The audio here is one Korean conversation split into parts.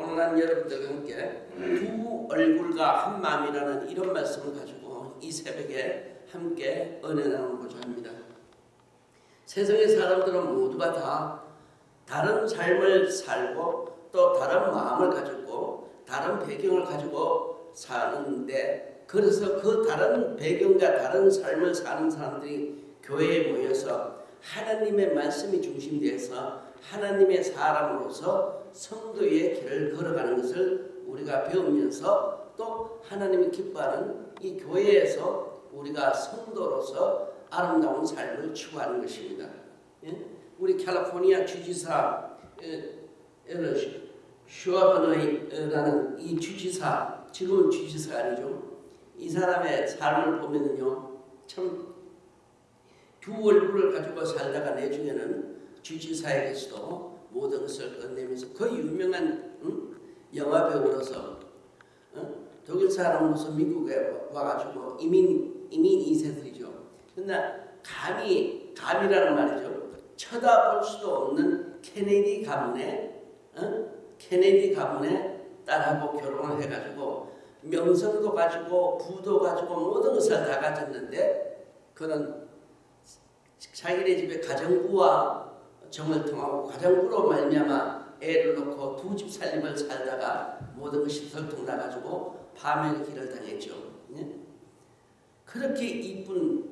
오늘 난 여러분들과 함께 두 얼굴과 한 마음이라는 이런 말씀을 가지고 이 새벽에 함께 은혜 나누고자 합니다. 세상의 사람들은 모두가 다 다른 삶을 살고 또 다른 마음을 가지고 다른 배경을 가지고 사는데 그래서 그 다른 배경과 다른 삶을 사는 사람들이 교회에 모여서 하나님의 말씀이 중심되어서 하나님의 사람으로서 성도의 길을 걸어가는 것을 우리가 배우면서 또 하나님이 기뻐하는 이 교회에서 우리가 성도로서 아름다운 삶을 추구하는 것입니다. 예? 우리 캘리포니아 주지사 슈아버너이라는 이 주지사 지금은 주지사가 아니죠. 이 사람의 삶을 보면요 참 두 얼굴을 가지고 살다가 내중에는 주지사에게서도 모든 것을 끝내면서 그 유명한 응? 영화 배우로서 응? 독일 사람으로서 미국에 와가지고 이민 이민 2세들이죠. 근데 감히 감이라는 말이죠. 쳐다볼 수도 없는 케네디 가문의 응? 케네디 가문의 딸하고 결혼을 해가지고 명성도 가지고 부도 가지고 모든 것을 다 가졌는데 그는 자기네 집에 가정부와 정을 통하고 가정부로 말미암아 애를 놓고 두 집 살림을 살다가 모든 것이 들통나가지고 밤의 길을 당했죠. 예? 그렇게 이쁜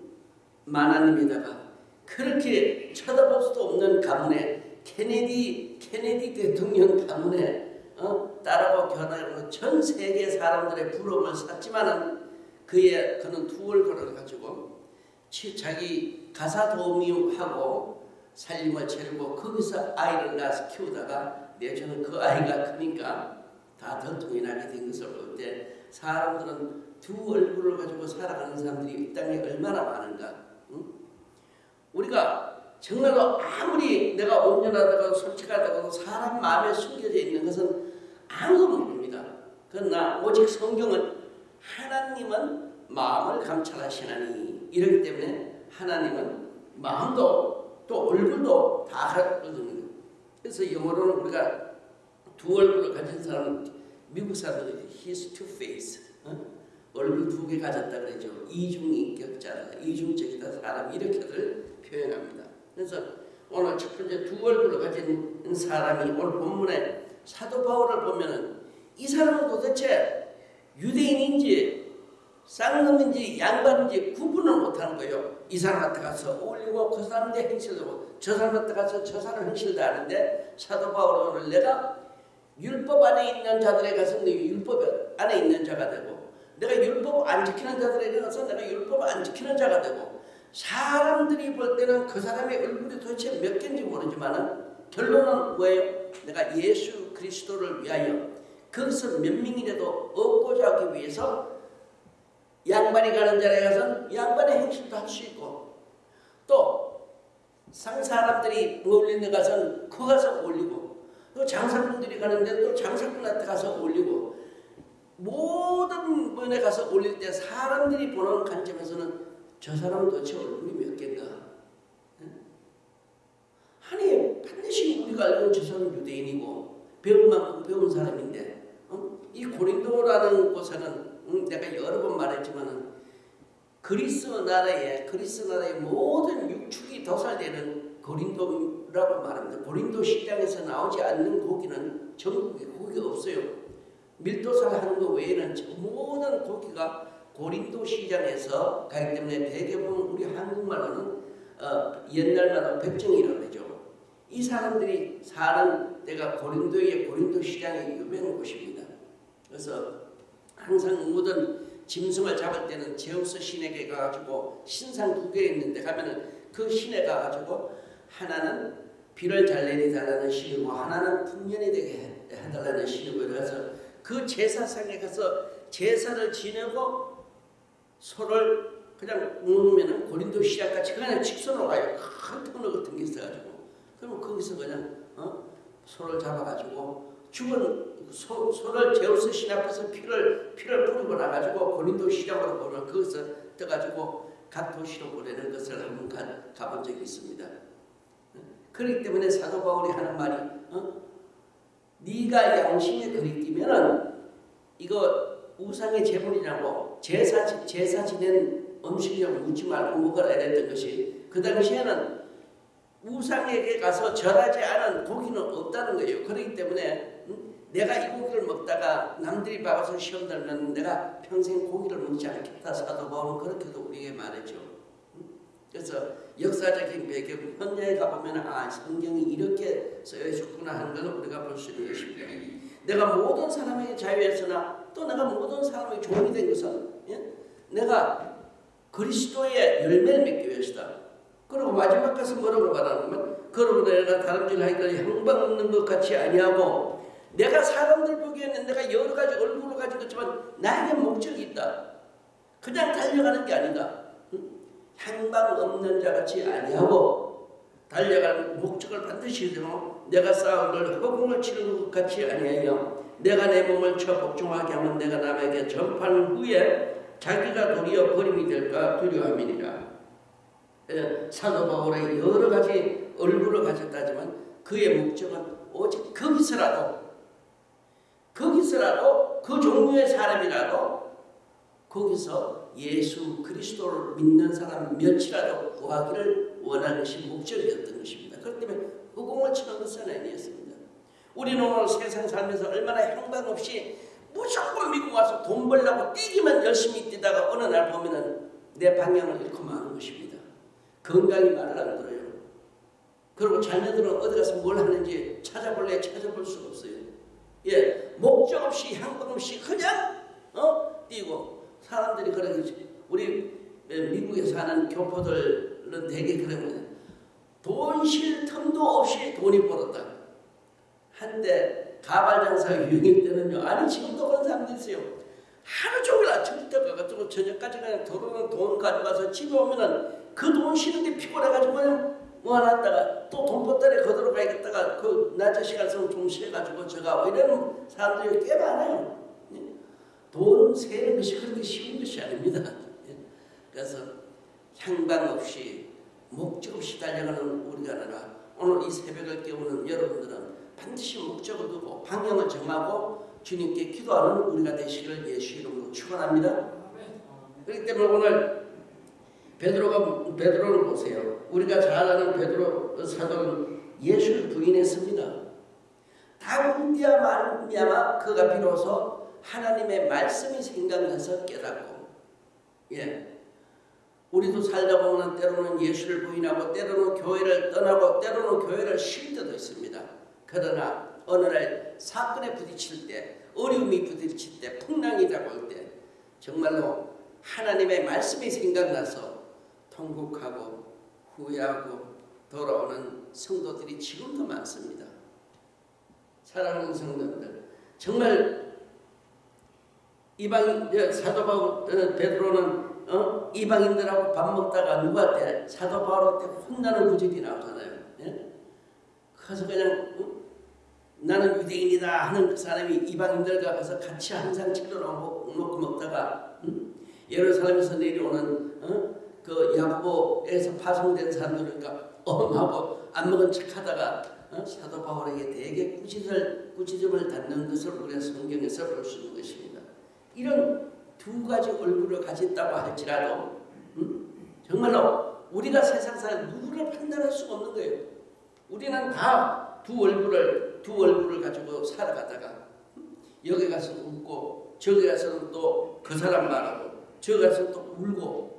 마나님에다가 그렇게 쳐다볼 수도 없는 가문에 케네디 케네디 대통령 가문에 어? 딸하고 결혼하고 전 세계 사람들의 부러움을 샀지만은 그의 그는 두 얼굴을 가지고 자기 가사 도우미하고 살림을 차리고 거기서 아이를 낳아서 키우다가 내주는 그 아이가 크니까 다 덜통이 나게 된 것을 볼 때 사람들은 두 얼굴을 가지고 살아가는 사람들이 이 땅에 얼마나 많은가 응? 우리가 정말로 아무리 내가 온전하다고 솔직하다고 사람 마음에 숨겨져 있는 것은 아무도 모릅니다. 그러나 오직 성경은 하나님은 마음을 감찰하시나니 이렇기 때문에 하나님은 마음도 또 얼굴도 다 가거든요. 그래서 영어로는 우리가 두 얼굴을 가진 사람은 미국 사람들이 his two face 어? 얼굴 두 개 가졌다 그러죠. 이중인격자다, 이중적이다 사람 이렇게들 표현합니다. 그래서 오늘 첫 번째 두 얼굴을 가진 사람이 오늘 본문에 사도 바울을 보면은 이 사람은 도대체 유대인인지 쌍놈인지 양반인지 구분을 못하는 거예요. 이 사람한테 가서 어울리고 그 사람한테 행실도 하고 저 사람한테 가서 저 사람 행실도 하는데 사도 바울은 내가 율법 안에 있는 자들에 가서 내 율법 안에 있는 자가 되고 내가 율법 안 지키는 자들에게 가서 내가 율법 안 지키는 자가 되고 사람들이 볼 때는 그 사람의 얼굴이 도대체 몇 개인지 모르지만 결론은 뭐예요? 내가 예수 그리스도를 위하여 그것을 몇 명이라도 얻고자 하기 위해서 양반이 가는 자리에 가서 양반의 행실도 할 수 있고 또 상 사람들이 어울리는 데 가서는 그 가서 올리고 또 장사꾼들이 가는데 또 장사꾼한테 가서 올리고 모든 분에 가서 올릴 때 사람들이 보는 관점에서는 저 사람 도대체 얼굴이 몇 개인가 아니 반드시 우리가 알고 저 사람 유대인이고 배운 만큼 배운 사람인데 어? 이 고린도라는 곳에는 응, 내가 여러 번 말했지만은 그리스 나라에 그리스 나라의 모든 육축이 도살되는 고린도라고 말합니다. 고린도 시장에서 나오지 않는 고기는 전국에 고기가 없어요. 밀도살 하는 것 외에는 모든 고기가 고린도 시장에서 가기 때문에 대개보면 우리 한국말로는 어, 옛날 말로 백정이라고 하죠. 이 사람들이 사는 데가 고린도의 고린도 시장의 유명한 곳입니다. 그래서 항상 모든 짐승을 잡을 때는 제우스 신에게 가가지고 신상 두 개 있는데 가면은 그 신에 가가지고 하나는 비를 잘 내리달라는 신이고 하나는 풍년이 되게 해달라는 신이고 그래서 그 제사상에 가서 제사를 지내고 소를 그냥 놓으면은 고린도 시장까지 그냥 직선으로 가요. 큰 터널 같은 게 있어가지고 그러면 거기서 그냥 어? 소를 잡아가지고 죽은 소, 소를 제우스 신 앞에서 피를 피를 뿌리고 나가지고 고린도 시장으로 보내 거기서 떠가지고 각 도시로 보내는 것을 한번 가, 가본 적이 있습니다. 그렇기 때문에 사도 바울이 하는 말이 어? 네가 양심에 그리끼면은 이거 우상의 제물이라고 제사 제사 지낸 음식이라고 묻지 말고 먹어라 이랬던 것이 그 당시에는 우상에게 가서 절하지 않은 고기는 없다는 거예요. 그렇기 때문에 음, 내가 이 고기를 먹다가 남들이 봐서 시험 들면 내가 평생 고기를 먹지 않겠다 사도 바울은 그렇게도 우리에게 말했죠. 음? 그래서 역사적인 배경 현장에 가보면 아 성경이 이렇게 쓰여 있구나 하는 걸 우리가 볼 수 있는 것입니다. 내가 모든 사람에게 자유했으나 또 내가 모든 사람에게 종이 된 것은 예? 내가 그리스도의 열매를 맺기 위해서다. 그리고 마지막 가서 뭐라고 말하냐면 그러고 내가 다름질 하니까 형방 없는 것 같이 아니하고 내가 사람들 보기에는 내가 여러 가지 얼굴을 가지고 있지만 나에게 목적이 있다. 그냥 달려가는 게 아니다. 향방 없는 자 같이 아니하고 달려가는 목적을 반드시 이루고 내가 걸 허공을 치르는 것 같이 아니하여 내가 내 몸을 쳐 복종하게 하면 내가 남에게 전파한 후에 자기가 도리어 버림이 될까 두려움이니라. 예, 사도 바울의 여러 가지 얼굴을 가졌다지만 그의 목적은 오직 거기서라도 거기서라도 그 종류의 사람이라도 거기서 예수 그리스도를 믿는 사람 몇이라도 구하기를 원하는 것이 목적이었던 것입니다. 그렇기 때문에 허공을 치는 것은 아니었습니다. 우리는 오늘 세상 살면서 얼마나 형방 없이 무조건 미국 와서 돈 벌려고 뛰기만 열심히 뛰다가 어느 날 보면은 내 방향을 잃고 마는 것입니다. 건강이 말을 안 들어요. 그리고 자녀들은 어디 가서 뭘 하는지 찾아볼래 찾아볼 수가 없어요. 예, 목적 없이 향방 없이 그냥 어 뛰고 사람들이 그러지. 우리 미국에 사는 교포들은 되게 그러면 돈쉴 틈도 없이 돈이 벌었다. 한때 가발 장사 유행일 때는요. 아니 지금도 그런 사람들 있어요. 하루 종일 아침부터 가가지고 저녁까지 그냥 들어오는 돈 가져가서 집에 오면은 그 돈 쉬는데 피곤해가지고 그냥 모아놨다가 또 돈보따리 거들어 가야겠다가 그 낮에 시간 쓰면 좀 쉬어가지고 저가 이러는 사람들이 꽤 많아요. 돈 세는 것이 그렇게 쉬운 것이 아닙니다. 그래서 향방 없이 목적 없이 달려가는 우리가 아니라 오늘 이 새벽을 깨우는 여러분들은 반드시 목적을 두고 방향을 정하고 주님께 기도하는 우리가 되시기를 예수 이름으로 축원합니다. 그렇기 때문에 오늘 베드로가 베드로를 보세요. 우리가 잘 아는 베드로 사도는 예수를 부인했습니다. 말미암아 그가 비로소 하나님의 말씀이 생각나서 깨닫고 예. 우리도 살다 보면 때로는 예수를 부인하고 때로는 교회를 떠나고 때로는 교회를 쉴 때도 있습니다. 그러나 어느 날 사건에 부딪힐 때 어려움이 부딪힐 때 풍랑이 다가올 때 정말로 하나님의 말씀이 생각나서 통곡하고 후회하고 돌아오는 성도들이 지금도 많습니다. 사랑하는 성도들 정말 이방 사도 바울 어, 베드로는 어? 이방인들하고 밥 먹다가 누구한테 사도 바울한테 혼나는 구절이 나오잖아요. 예? 그래서 그냥 어? 나는 유대인이다 하는 그 사람이 이방인들과 가서 같이 항상 채로 먹고 먹다가 음? 예루살렘에서 내려오는 어? 그 야고보에서 파송된 사람들이니까 엄하고 안 먹은 척하다가 어? 사도 바울에게 되게 꾸짖을 꾸짖음을 받는 것을 우리가 성경에서 볼 수 있는 것입니다. 이런 두 가지 얼굴을 가졌다고 할지라도 음? 정말로 우리가 세상 사람 누구를 판단할 수가 없는 거예요. 우리는 다 두 얼굴을 두 얼굴을 가지고 살아가다가 음? 여기 가서 웃고 저기 가서는 또 그 사람 말하고 저기 가서 또 울고 어?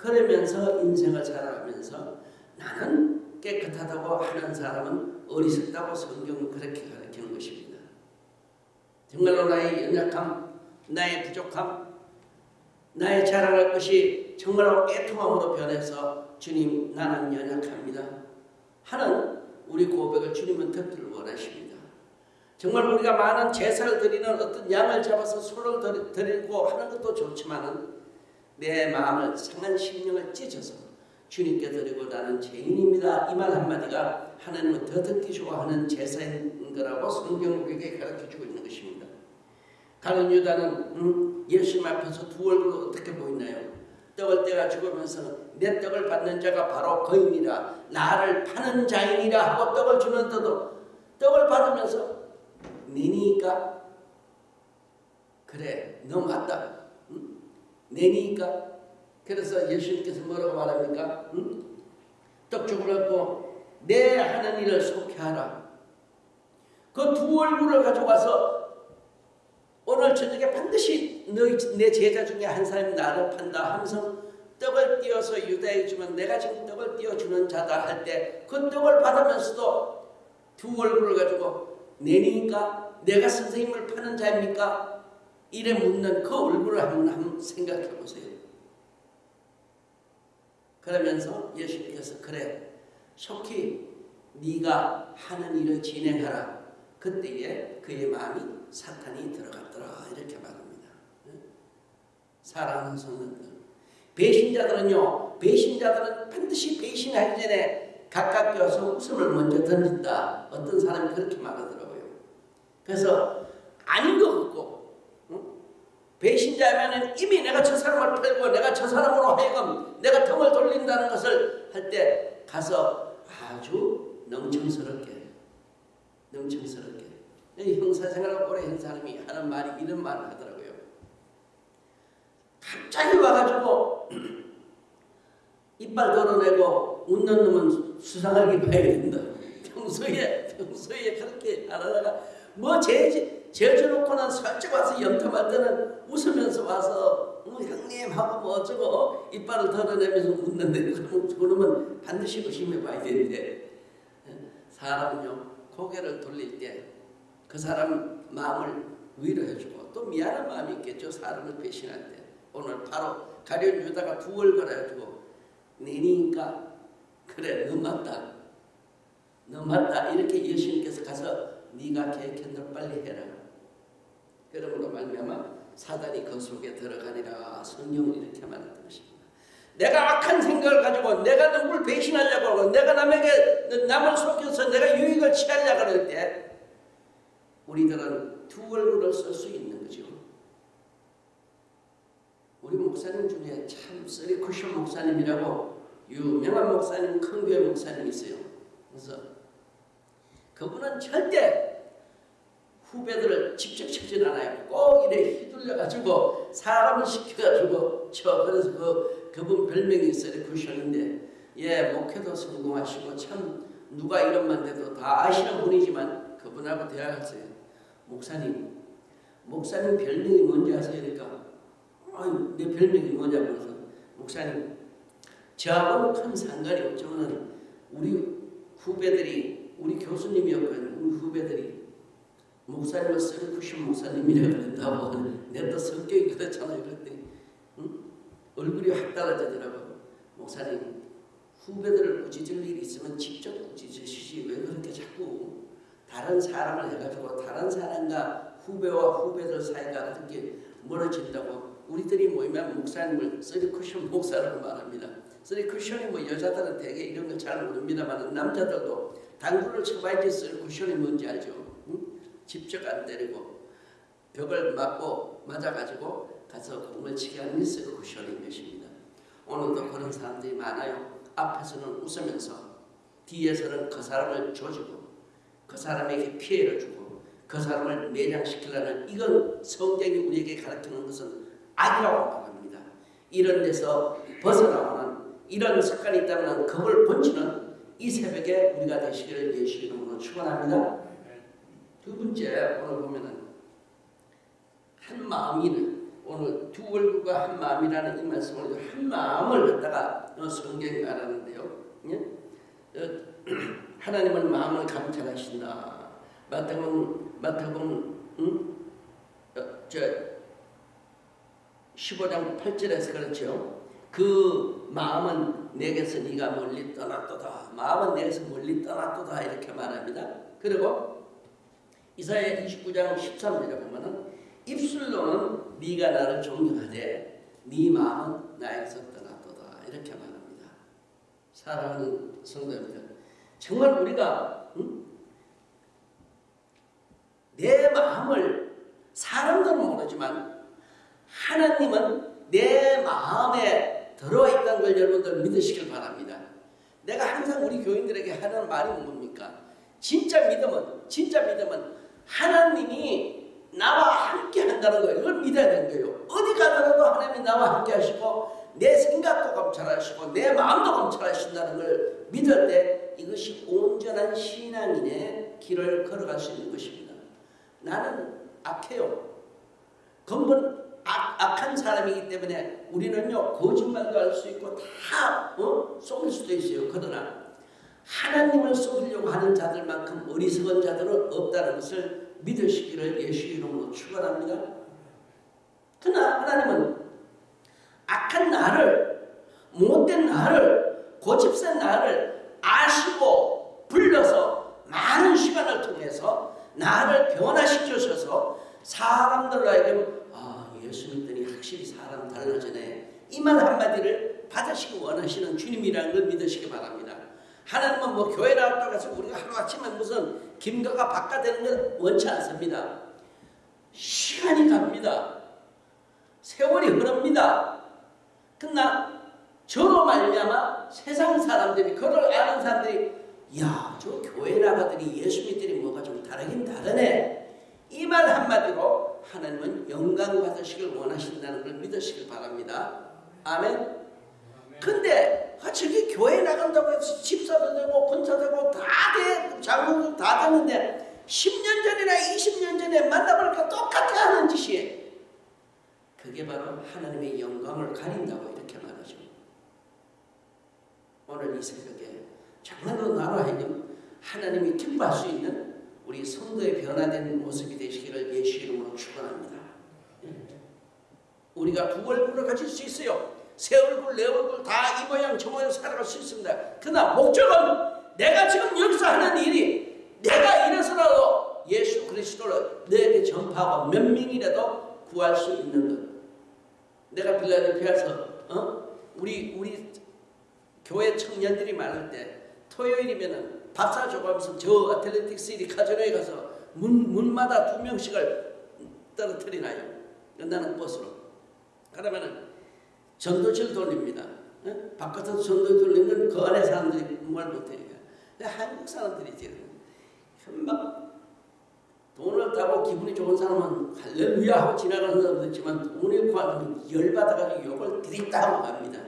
그러면서 인생을 살아가면서 나는 깨끗하다고 하는 사람은 어리석다고 성경은 그렇게 가르치는 것입니다. 정말로 나의 연약함 나의 부족함, 나의 자랑할 것이 정말로 애통함으로 변해서 주님 나는 연약합니다. 하는 우리 고백을 주님은 듣기를 원하십니다. 정말 우리가 많은 제사를 드리는 어떤 양을 잡아서 소를 드리고 하는 것도 좋지만은 내 마음을 상한 심령을 찢어서 주님께 드리고 나는 죄인입니다. 이 말 한마디가 하나님은 더 듣기 좋아하는 제사인 거라고 성경 우리에게 가르쳐주고 있는 것입니다. 가룟 유다는 음, 예수님 앞에서 두 얼굴로 어떻게 보이나요? 떡을 떼가 죽으면서 내 떡을 받는 자가 바로 거인이라 나를 파는 자인이라 하고 떡을 주는 때도 떡을 받으면서 내니까 그래 너 맞다 응? 내니까 그래서 예수님께서 뭐라고 말합니까? 응? 떡죽을 갖고 내 하는 일을 속해하라 그 두 얼굴을 가져와서 오늘 저녁에 반드시 너희 내 제자 중에 한 사람이 나를 판다 하면서 떡을 띄어서 유다에 주면 내가 지금 떡을 띄어주는 자다 할 때 그 떡을 받으면서도 두 얼굴을 가지고 내니까 내가 선생님을 파는 자입니까? 이래 묻는 그 얼굴을 한번, 한번 생각해 보세요. 그러면서 예수님께서 그래 속히 네가 하는 일을 진행하라. 그때에 그의 마음이 사탄이 들어갔더라 이렇게 말합니다. 사랑하는 성도들 배신자들은요 배신자들은 반드시 배신하기 전에 가깝게 와서 웃음을 먼저 던진다. 어떤 사람이 그렇게 말하더라고요. 그래서 아닌 것 배신자면은 이미 내가 저 사람을 팔고 내가 저 사람으로 하여금 내가 등을 돌린다는 것을 할 때 가서 아주 능청스럽게 능청스럽게 형사생활을 오래 한 사람이 하는 말이 이런 말을 하더라고요. 갑자기 와가지고 이빨 덜어내고 웃는 놈은 수상하게 봐야 된다. 평소에 평소에 그렇게 안 하다가 뭐 제, 제주놓고 는 살짝 와서 염탐할 때는 웃으면서 와서 뭐 형님 하고 뭐 어쩌고 이빨을 덜어내면서 웃는데 그러면 반드시 의심해 봐야 되는데. 사람은요 고개를 돌릴 때 그 사람 마음을 위로해주고 또 미안한 마음이 있겠죠 사람을 배신할 때. 오늘 바로 가련 유다가 두 얼굴 해가지고 내니까 그래 너 맞다. 너 맞다. 이렇게 예수님께서 가서 네가 대로 빨리 해라 그러므로 말미암아 사단이 그 속에 들어가니라 성령은 이렇게 말했던 것입니다 내가 악한 생각을 가지고 내가 누구를 배신하려고 하고 내가 남에게 남을 속여서 내가 유익을 취하려고 할 때 우리들은 두 얼굴을 쓸 수 있는 거죠 우리 목사님 중에 참 쓰리 쿠션 목사님이라고 유명한 목사님, 큰 교회 목사님 있어요. 그래서 그분은 절대 후배들을 직접 치진 않아요. 꼭 이래 휘둘려가지고 사람을 시켜가지고 쳐. 그래서 그, 그분 별명이 쓰리 쿠션인데 예, 목회도 성공하시고 참 누가 이름만 대도 다 아시는 분이지만 그분하고 대화했어요. 목사님, 목사님 별명이 뭔지 아세요? 그러니까 아유, 내 별명이 뭐냐고 그래서 목사님 저하고는 큰 상관이 없지만 우리 후배들이 우리 교수님이었거든요. 우리 후배들이 목사님을 셀프신 목사님이라고 그런다고 내또 성격이 그렇잖아요. 그랬더니 응? 얼굴이 확 달라지더라고. 목사님 후배들을 꾸짖을 일이 있으면 직접 꾸짖으시지 왜 그렇게 자꾸 다른 사람을 해가지고 다른 사람과 후배와 후배들 사이가 그렇게 멀어진다고 우리들이 모이면 목사님을 쓰리 쿠션 목사라고 말합니다. 쓰리 쿠션이 뭐 여자들은 되게 이런 걸 잘 모릅니다만 남자들도 당구를 쳐봐야지 쓰리 쿠션이 뭔지 알죠. 응? 직접 안 때리고 벽을 맞고 맞아가지고 가서 공을 치게 하는 게 쓰리 쿠션인 것입니다. 오늘도 그런 사람들이 많아요. 앞에서는 웃으면서 뒤에서는 그 사람을 조지고 그 사람에게 피해를 주고 그 사람을 매장시키려는 이건 성경이 우리에게 가르치는 것은 악이라고 말합니다. 이런 데서 벗어나오는 이런 습관이 있다면 그걸 본치는 이 새벽에 우리가 되시기를 예수 이름으로 축원합니다. 두 번째 오늘 보면은 한 마음이는 오늘 두 얼굴과 한 마음이라는 이 말씀을 한 마음을 갖다가 성경이 말하는데요. 예? 하나님은 마음을 감찰하신다. 마태복음 마태복음 응? 어, 저 15장 8절에서 그렇죠. 그 마음은 내게서 네가 멀리 떠났도다. 마음은 내게서 멀리 떠났도다 이렇게 말합니다. 그리고 이사야 29장 13절에 보면은 입술로는 네가 나를 존경하되 네 마음은 나에게서 떠났도다 이렇게 말합니다. 사랑하는 성도님들 정말 우리가 응? 내 마음을 사람들은 모르지만 하나님은 내 마음에 들어와 있다는 걸 여러분들 믿으시길 바랍니다. 내가 항상 우리 교인들에게 하는 말이 뭡니까? 진짜 믿음은 진짜 믿음은 하나님이 나와 함께 한다는 거예요. 이걸 믿어야 되는 거예요. 어디 가더라도 하나님이 나와 함께 하시고 내 생각도 감찰하시고 내 마음도 감찰하신다는 걸 믿을 때 이것이 온전한 신앙인의 길을 걸어갈 수 있는 것입니다. 나는 악해요. 근본 악, 악한 사람이기 때문에 우리는요 거짓말도 할 수 있고 다 어? 속일 수도 있어요. 그러나 하나님을 속이려고 하는 자들만큼 어리석은 자들은 없다는 것을 믿으시기를 예수 이름으로 축원합니다. 그러나 하나님은 악한 나를 못된 나를 고집센 나를 아시고 불러서 많은 시간을 통해서 나를 변화시켜셔서 사람들로 하여금 아 예수 믿더니 확실히 사람 달라지네 이 말 한마디를 받으시기 원하시는 주님이라는 걸 믿으시기 바랍니다. 하나님은 뭐 교회 나왔다고 해서 우리가 하루아침에 무슨 김가가 바꿔되는 건 원치 않습니다. 시간이 갑니다. 세월이 흐릅니다. 그러나 저로 말미암아 세상 사람들이 그걸 아는 사람들이 야 저 교회 나가더니 예수 믿더니 뭐가 좀 다르긴 다르네 이 말 한마디로 하나님은 영광 받으시길 원하신다는 걸 믿으시길 바랍니다. 아멘. 근데 아, 저기 교회 나간다고 해서 집사도 되고 권사도 되고 다 돼, 장로도 다 됐는데 10년 전이나 20년 전에 만나보니까 똑같아 하는 짓이에요. 그게 바로 하나님의 영광을 가린다고 이렇게 말하죠. 오늘 이 새벽에 정말로 나로 하여금 하나님이 기뻐할 수 있는 우리 성도의 변화된 모습이 되시기를 예수 이름으로 축원합니다. 우리가 두 얼굴을 가질 수 있어요. 새 얼굴, 내 얼굴 다 이 모양 저 모양 살아갈 수 있습니다. 그러나 목적은 내가 지금 여기서 하는 일이 내가 이래서라도 예수 그리스도를 너에게 전파하고 몇 명이라도 구할 수 있는 것. 내가 빌라델피아에서 어? 우리 우리 교회 청년들이 많을 때 토요일이면은 박사 조가면서 저 아틀레틱 시티 카지노에 가서 문, 문마다 두 명씩을 떨어뜨리나요. 나는 버스로. 그러면은 전도실 돌립니다. 어? 바깥에서 전도 돌리면 그 안에 사람들이 뭘 못해요. 한국 사람들이지. 막 돈을 따고 기분이 좋은 사람은 할렐루야 하고 지나가는 사람도 있지만 돈을 구하면 열받아가지고 욕을 드립다 하고 갑니다.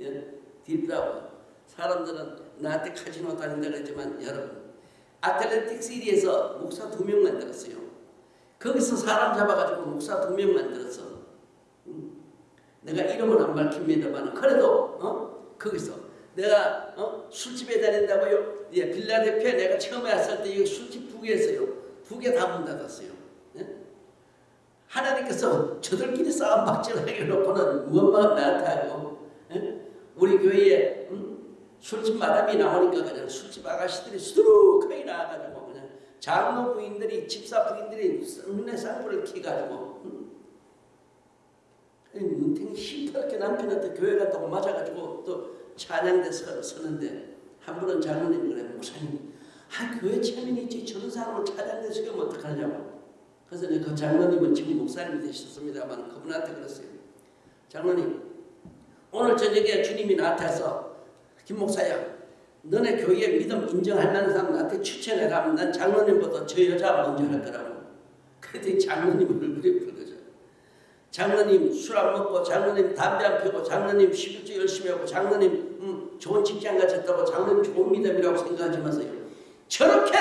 예? 드립다 하고. 사람들은 나한테 카지노 다닌다 그랬지만 여러분 아틀레틱 시리에서 목사 두 명 만들었어요. 거기서 사람 잡아가지고 목사 두 명 만들었어. 음. 내가 이름은 안 밝힙니다만 그래도 어? 거기서 내가 어? 술집에 다닌다고요. 예, 빌라델피아 내가 처음에 왔을 때 이 술집 두 개였어요. 두 개 다 문 닫았어요. 예? 하나님께서 저들끼리 싸움 박질하게 놓고는 무엇만 나한테 하고 예? 우리 교회에 음? 술집 마담이 나오니까 그냥 술집 아가씨들이 수두룩하게 나와가지고 그냥 장로 부인들이 집사 부인들이 눈에 쌍불을 키가지고 응? 눈탱이 시퍼렇게 남편한테 교회 갔다고 맞아가지고 또 찬양대 서, 서는데 한 분은 장로님 그래 목사님. 아 교회 체면이지. 저런 사람을 찬양대 서면 어떡하냐고. 그래서 그 장로님은 지금 목사님이 되셨습니다만 그분한테 그랬어요. 장로님 오늘 저녁에 주님이 나타나서 김 목사야 너네 교회에 믿음 인정할 만한 사람 나한테 추천해라. 하면 난 장로님보다 저 여자 먼저 할 거라고. 그랬더니 장로님 얼굴이 장로님 술 안 먹고 장로님 담배 안 피우고 장로님 11조 열심히 하고 장로님 음, 좋은 직장 가졌다고 장로님 좋은 믿음이라고 생각하지 마세요 저렇게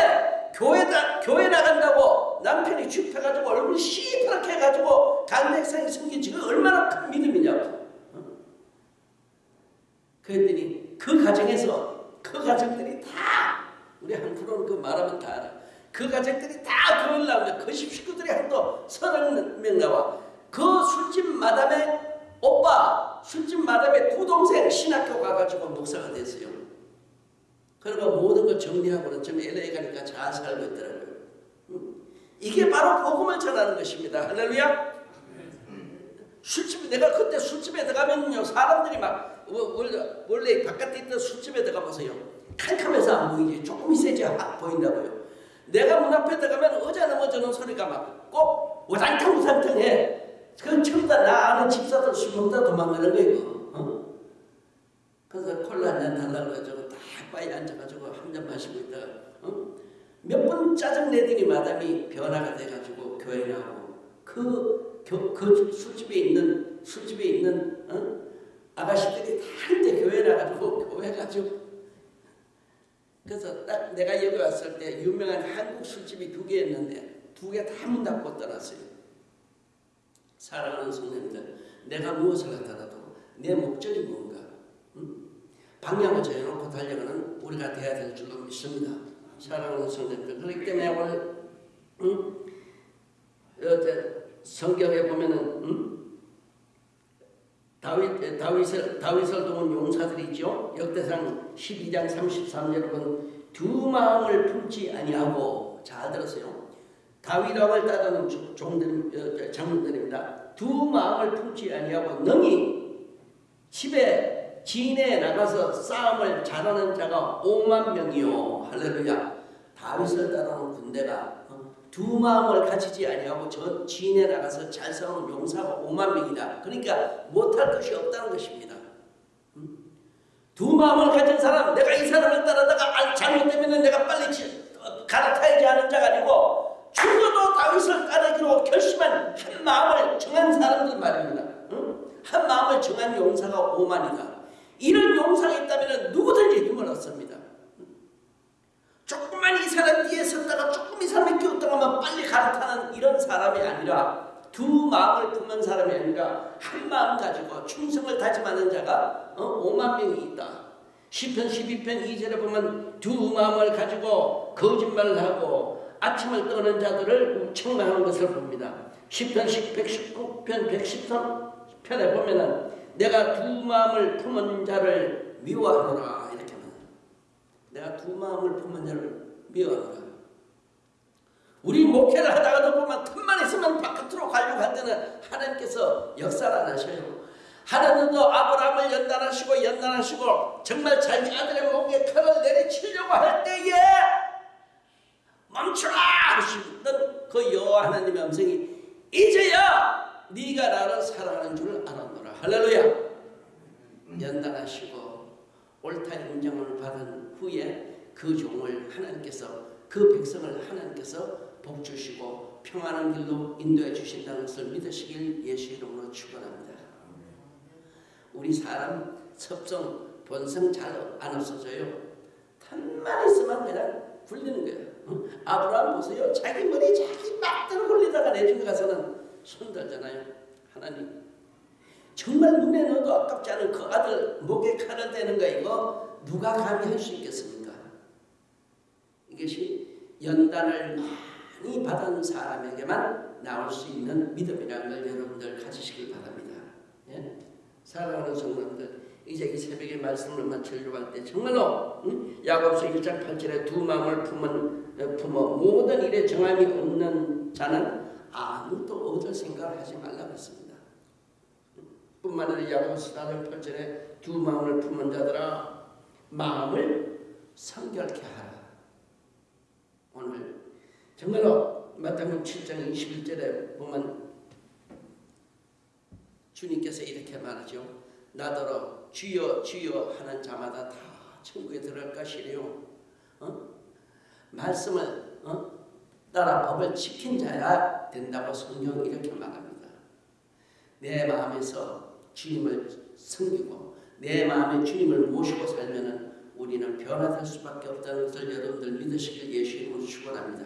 교회다, 교회 나간다고 남편이 죽혀가지고 얼굴 시퍼렇게 해가지고 간백상이 생긴 지금 얼마나 큰 믿음이냐고 어? 그랬더니 그 가정에서 그 가정들이 다 우리 한 프로는 그 말하면 다 알아. 그 가정들이 다 교회를 나오면 그 식구들이 한도 서너 명 나와. 그 술집 마담의 오빠, 술집 마담의 두 동생 신학교 가가지고 목사가 됐어요. 그리고 모든 걸 정리하고는 좀 LA 가니까 잘 살고 있더라고요. 이게 바로 복음을 전하는 것입니다. 할렐루야. 술집 내가 그때 술집에 들어가면요 사람들이 막 원래, 원래 바깥에 있던 술집에 들어가 보세요 캄캄해서 안 보이지 조금 있어야지 확 보인다고요 내가 문 앞에 들어가면 의자 넘어지는 소리가 막 꼭 우상탕 우상탕해 그건 전부 다나 아는 집사들 술 먹다 도망가는 거예요 어? 그래서 콜라 한잔 달라고 해가지고 딱 바에 앉아가지고 한 잔 마시고 있다가 어? 몇번 짜증 내더니 마담이 변화가 돼가지고 교회 나오고 그, 교, 그 술집에 있는 술집에 있는 어? 아가씨들이 다 한때 교회 나가지고 교회 가지고 그래서 딱 내가 여기 왔을 때 유명한 한국 술집이 두 개였는데 두 개 다 문 닫고 떠났어요. 사랑하는 성도님들, 내가 무엇을 하더라도 내 목적이 뭔가 응? 방향을 정해놓고 달려가는 우리가 돼야 될 줄로 믿습니다. 사랑하는 성도님들, 그렇기 때문에 오늘 응? 성경에 보면은 응? 다윗, 다윗을, 다윗을 도운 용사들이 있죠. 역대상 12장 33절에 보면 두 마음을 품지 아니하고 잘 들었어요. 다윗 왕을 따르는 종들, 장군들입니다. 두 마음을 품지 아니하고 능히 집에 진에 나가서 싸움을 잘하는 자가 5만 명이요. 할렐루야. 다윗을 따르는 군대가 두 마음을 가지지 아니하고 저 진에 나가서 잘 싸우는 용사가 5만 명이다. 그러니까 못할 것이 없다는 것입니다. 두 마음을 가진 사람, 내가 이 사람을 따라다가 잘못되면 내가 빨리 갈아타야지 하는 자가 아니고 죽어도 다윗을 따르기로 결심한 한 마음을 정한 사람들 말입니다. 한 마음을 정한 용사가 5만이다. 이런 용사가 있다면 누구든지 힘을 얻습니다. 조금만 이 사람 뒤에 섰다가 조금 이 사람이 뛰었다가 빨리 갈아타는 이런 사람이 아니라 두 마음을 품는 사람이 아니라 한 마음 가지고 충성을 다짐하는 자가 어? 5만 명이 있다. 10편 12편 2절에 보면 두 마음을 가지고 거짓말을 하고 아침을 떠는 자들을 청망하는 것을 봅니다. 10편 119편 113편에 보면은 내가 두 마음을 품은 자를 미워하노라 이렇게 내가 두 마음을 품은 자를 미워하노라. 우리 목회를 하다가도 보면 틈만 있으면 바깥으로 가려고 할 때는 하나님께서 역사를 안 하셔요. 하나님도 아브라함을 연단하시고 연단하시고 정말 자기 아들의 목에 칼을 내리치려고 할 때에 멈추라 하시던 그 여호와 하나님의 음성이 이제야 네가 나를 사랑하는 줄 알았노라 할렐루야 연단하시고 옳다 인정을 받은 후에 그 종을 하나님께서 그 백성을 하나님께서 복 주시고 평안한 길로 인도해 주신다는 것을 믿으시길 예수 이름으로 축원합니다. 우리 사람 섭성 본성 잘 안 없어져요. 탄만 있으면 그냥 굴리는 거예요. 어? 아브라함 보세요. 자기 머리 자기 막대로 굴리다가 내중에 가서는 손 들잖아요. 하나님 정말 눈에 넣어도 아깝지 않은 그 아들 목에 칼을 대는 거 이거 누가 감히 할 수 있겠습니까? 이것이 연단을 많이 받은 사람에게만 나올 수 있는 믿음이라는 걸 여러분들 가지시길 바랍니다. 예? 사랑하는 성도들 이제 이 새벽에 말씀을 마치려고 할 때 정말로 응? 야고보서 1장 8절에 두 마음을 품은, 어, 품어 모든 일에 정함이 없는 자는 아무도 얻을 생각을 하지 말라고 했습니다. 뿐만 아니라 야고보서 4장 8절에 두 마음을 품은 자들아 마음을 성결케 하라. 오늘 정말로 마태복음 7장 21절에 보면 주님께서 이렇게 말하죠. 나더러 주여 주여 하는 자마다 다 천국에 들어갈 것이래요. 어? 말씀을 어? 따라 법을 지킨 자야 된다고 성경 이렇게 말합니다. 내 마음에서 주님을 섬기고 내 마음에 주님을 모시고 살면은 우리는 변화될 수밖에 없다는 것을 여러분들 믿으시길 예수 이름으로 축원합니다.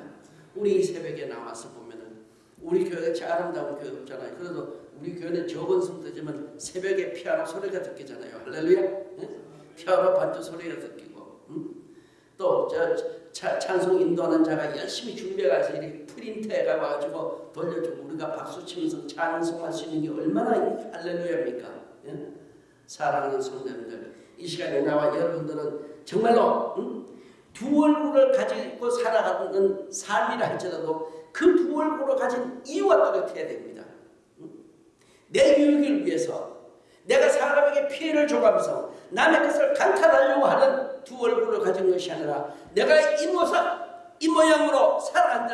우리 이 새벽에 나와서 보면은 우리 교회가 참 아름다운 교회 없잖아요. 그래도 우리 교회는 적은 성도지만 새벽에 피아노 소리가 듣기잖아요. 할렐루야. 네? 피아노 반주 소리가 듣기고 응? 또저 찬송 인도하는 자가 열심히 준비해가서 이렇게 프린트해 가지고 돌려주고 우리가 박수 치면서 찬송할 수 있는 게 얼마나 할렐루야입니까? 예? 사랑하는 성도님들 이 시간에 나와 여러분들은 정말로 응? 두 얼굴을 가지고 살아가는 삶이라 할지라도 그 두 얼굴을 가진 이유가 뚜렷해야 됩니다. 내 유익을 위해서 내가 사람에게 피해를 줘가면서 남의 것을 강탈하려고 하는 두 얼굴을 가진 것이 아니라 내가 이 모습, 이 모양으로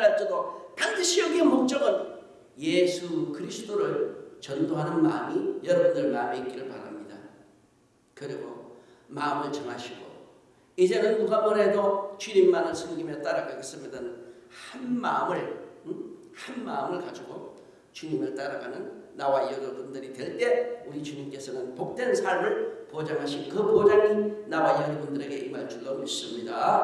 할지도 반드시 여기의 목적은 예수 그리스도를 전도하는 마음이 여러분들 마음에 있기를 바랍니다. 그리고 마음을 정하시고 이제는 누가 뭐래도 주님만을 섬기며 따라가겠습니다는 한 마음을 응? 한 마음을 가지고 주님을 따라가는 나와 여러분들이 될 때 우리 주님께서는 복된 삶을 보장하신 그 보장이 나와 여러분들에게 임할 줄로 믿습니다.